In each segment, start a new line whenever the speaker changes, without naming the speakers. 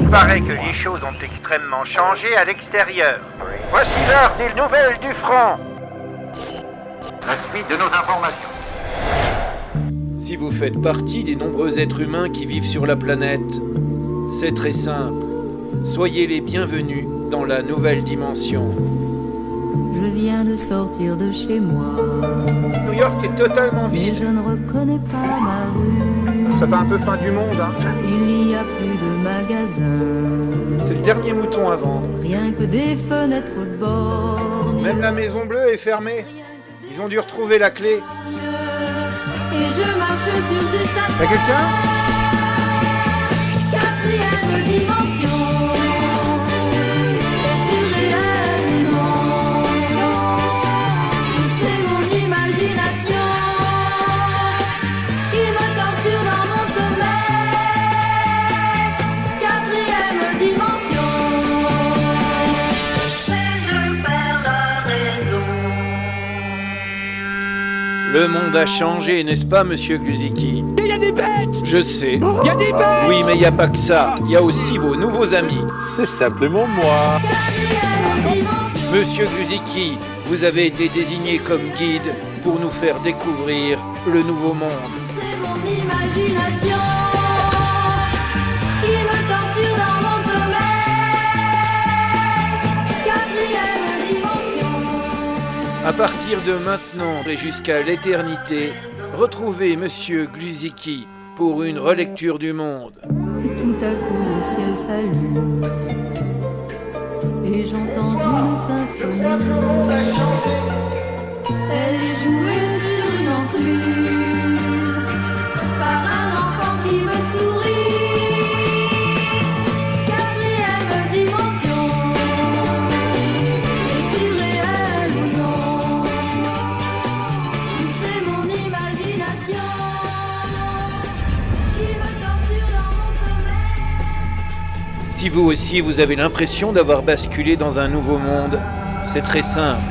Il paraît que les choses ont extrêmement changé à l'extérieur. Voici l'heure des nouvelles du front.
La suite de nos informations.
Si vous faites partie des nombreux êtres humains qui vivent sur la planète, c'est très simple. Soyez les bienvenus dans la nouvelle dimension.
Je viens de sortir de chez moi.
New York est totalement vide.
je ne reconnais pas ma rue.
Ça fait un peu fin du monde, hein.
Il n'y a plus de magasins.
C'est le dernier mouton à vendre.
Rien que des fenêtres bornées.
Même la maison bleue est fermée. Ils ont dû retrouver la clé.
Et je marche sur du.
Y'a quelqu'un? Le monde a changé, n'est-ce pas, monsieur Gluziki
Il y a des bêtes
Je sais.
Il y a des bêtes
Oui, mais il n'y a pas que ça. Il y a aussi vos nouveaux amis.
C'est simplement moi.
Monsieur Gluziki, vous avez été désigné comme guide pour nous faire découvrir le nouveau monde.
C'est mon imagination
À partir de maintenant et jusqu'à l'éternité, retrouvez Monsieur Gluziki pour une relecture du monde.
Et j'entends.
Si vous aussi vous avez l'impression d'avoir basculé dans un nouveau monde, c'est très simple.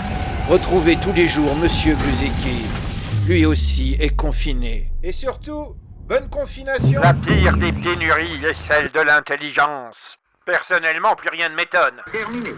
Retrouvez tous les jours Monsieur Gluziki. Lui aussi est confiné. Et surtout, bonne confination
La pire des pénuries est celle de l'intelligence. Personnellement, plus rien ne m'étonne.
Terminé.